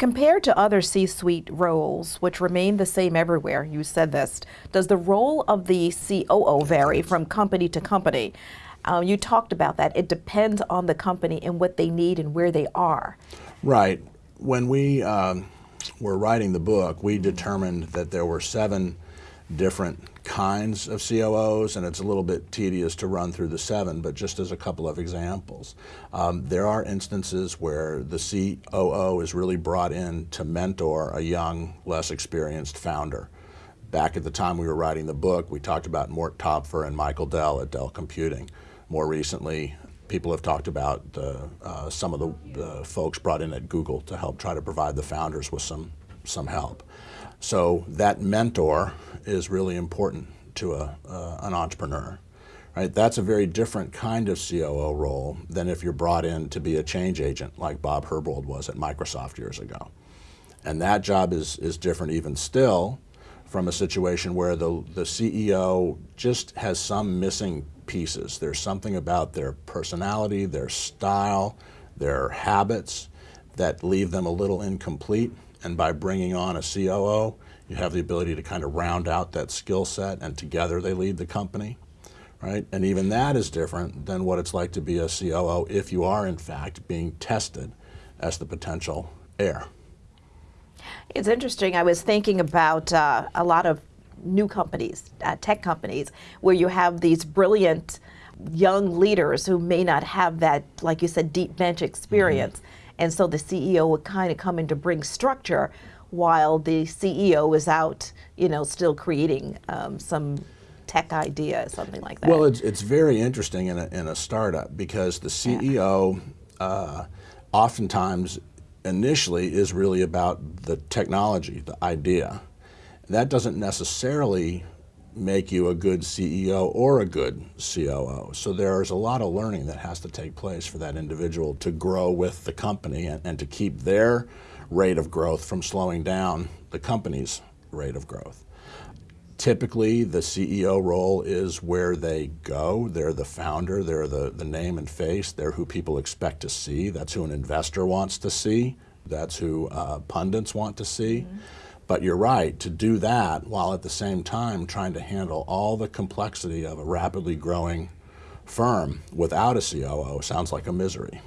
Compared to other C-suite roles, which remain the same everywhere, you said this, does the role of the COO vary from company to company? Uh, you talked about that. It depends on the company and what they need and where they are. Right. When we um, were writing the book, we determined that there were seven different kinds of COOs, and it's a little bit tedious to run through the seven, but just as a couple of examples. Um, there are instances where the COO is really brought in to mentor a young, less experienced founder. Back at the time we were writing the book, we talked about Mort Topfer and Michael Dell at Dell Computing. More recently, people have talked about uh, some of the folks brought in at Google to help try to provide the founders with some, some help. So that mentor is really important to a, uh, an entrepreneur. Right? That's a very different kind of COO role than if you're brought in to be a change agent like Bob Herbold was at Microsoft years ago. And that job is, is different even still from a situation where the, the CEO just has some missing pieces. There's something about their personality, their style, their habits that leave them a little incomplete. And by bringing on a COO, you have the ability to kind of round out that skill set and together they lead the company, right? And even that is different than what it's like to be a COO if you are in fact being tested as the potential heir. It's interesting. I was thinking about uh, a lot of new companies, uh, tech companies, where you have these brilliant young leaders who may not have that, like you said, deep bench experience. Mm -hmm. And so the CEO would kind of come in to bring structure while the CEO is out, you know, still creating um, some tech idea, something like that. Well, it's, it's very interesting in a, in a startup because the CEO yeah. uh, oftentimes initially is really about the technology, the idea. That doesn't necessarily make you a good CEO or a good COO. So there's a lot of learning that has to take place for that individual to grow with the company and, and to keep their rate of growth from slowing down the company's rate of growth. Typically, the CEO role is where they go. They're the founder, they're the, the name and face, they're who people expect to see. That's who an investor wants to see. That's who uh, pundits want to see. Mm -hmm. But you're right, to do that while at the same time trying to handle all the complexity of a rapidly growing firm without a COO sounds like a misery.